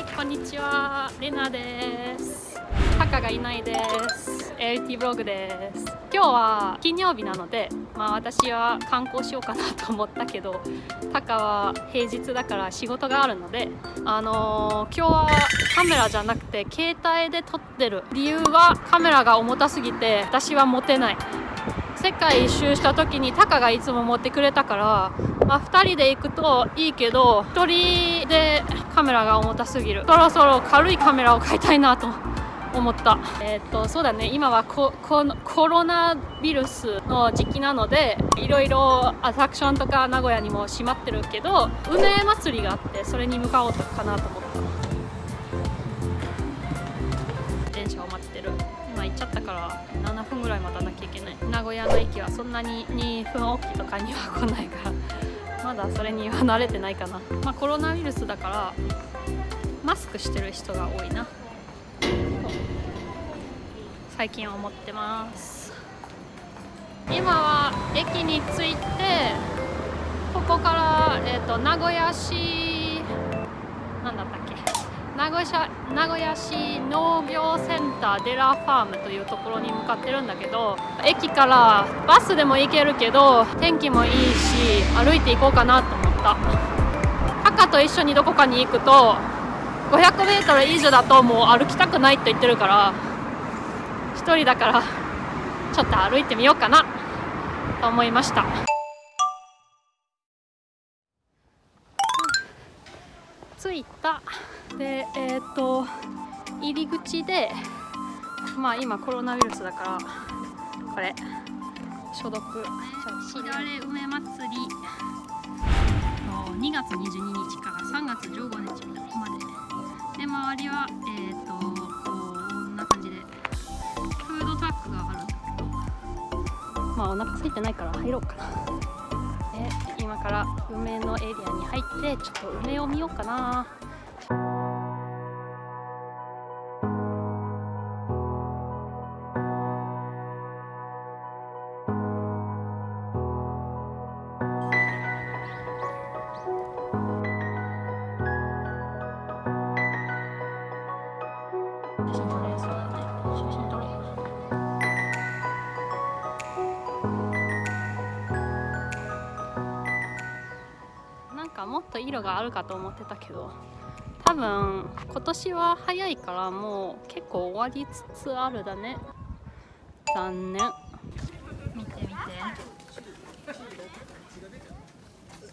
はい。こんにちはレナですタカがい。ない。です LT ブログです今日は金曜日なのでまあ私は観光しようかなと思ったけどタカは平日だから仕事があるのであのー、今日はカメラじゃなくて携帯で撮ってる理由はカメラが重たすぎて私は持てない。世界一周した時にタカがい。つも持ってくれたから、まあ、2人で行くといいけど1人でカメラが重たすぎる。そろそろ軽いカメラを買いたいなと 思った。えっ、とそうだね。今はココロナウイルスの時期なのでいろいろアトラクションとか名古屋にも閉まってるけど梅祭りがあってそれに向かおうかなと思った電車を待ってる。今行っちゃったから7分ぐらい待たなきゃいけない。名古屋の駅はそんなに2分おきとかには来ないから まだそれには慣れてないかな。まあコロナウイルスだからマスクしてる人が多いな。最近思ってます。今は駅に着いてここから、えーと、名古屋市名古屋名古屋市農業センターデラファームというところに向かってるんだけど駅からバスでも行けるけど天気もいいし歩いて行こうかなと思った。赤と一緒にどこかに行くと 500m 以上だともう歩きたくないと言ってるから1人だからちょっと歩いてみようかなと思いました。着いた。でえっ、ー、と入り口でまあ今コロナウイルスだからこれ消毒。しだれ梅祭り。2月22日から3月15日まで。で周りはえっ、ー、と。まあお腹空いてないから入ろうかなから梅のエリアに入ってちょっと梅を見ようかな。と色があるかと思ってたけど多分今年は早いからもう結構終わりつつあるだね。残念。見て見て。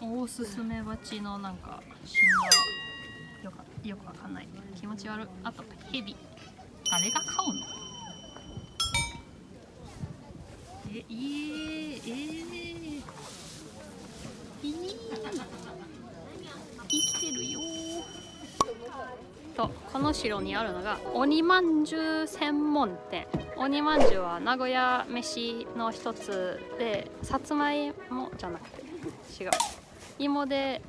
オオススメバチのなんか死んだ。よよくわかんない。気持ち悪あとヘビ誰が飼うの？ええー、えー、えー生きてるよとこの城にあるのが鬼まんじゅう専門店。鬼まんじゅうは名古屋飯の一つでさつまいもじゃなくて違う。芋で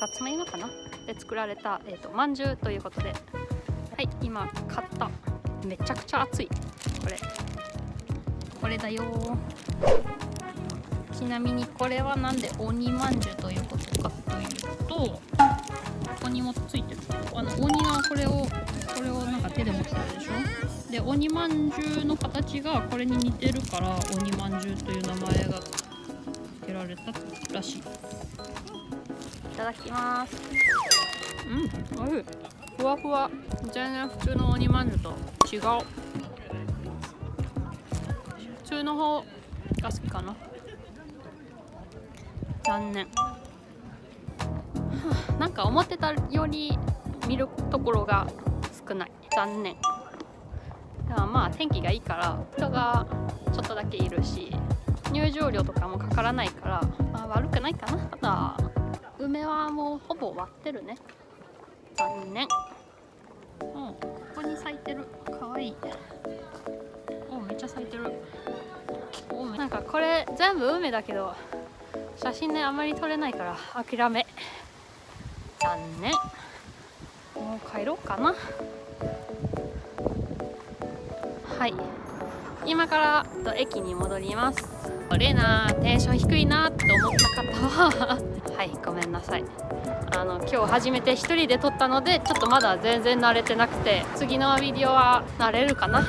さつまいもかな？で作られた、えーと、まんじゅうということで。はい今買った。めちゃくちゃ熱い。これ。これだよちなみにこれはなんで鬼まんじゅうということかというとここにもついてるあの鬼がこれをこれをなんか手で持ってるでしょ？で鬼まんじゅうの形がこれに似てるから鬼まんじゅうという名前が付けられたらしいいただきます。うんおいしい。ふわふわ。全然普通の鬼まんじゅうと違う。普通の方が好きかな。残念。なんか思ってたより見るところが少ない。残念。でもまあ天気がいいから人がちょっとだけいるし入場料とかもかからないから、まあ、悪くないかな。ただ梅はもうほぼ終わってるね。残念。うんここに咲いてる。かわい。いおめっちゃ咲いてる。おなんかこれ全部梅だけど写真ねあまり撮れないから諦め。残念。もう帰ろうかな。はい。今から駅に戻ります。レナテンション低いなって思った方は。はいごめんなさい。あの今日初めて1人で撮ったのでちょっとまだ全然慣れてなくて次のビデオは慣れるかな。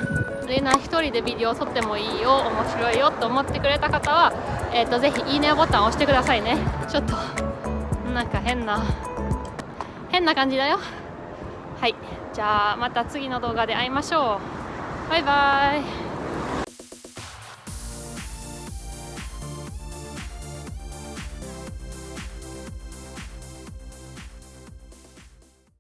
レナ1人でビデオ撮ってもいいよ面白いよと思ってくれた方は、えーと、ぜひいいねボタンを押してくださいね。ちょっとなんか変な変な感じだよ。はい。じゃあまた次の動画で会いましょう。バイバーイ。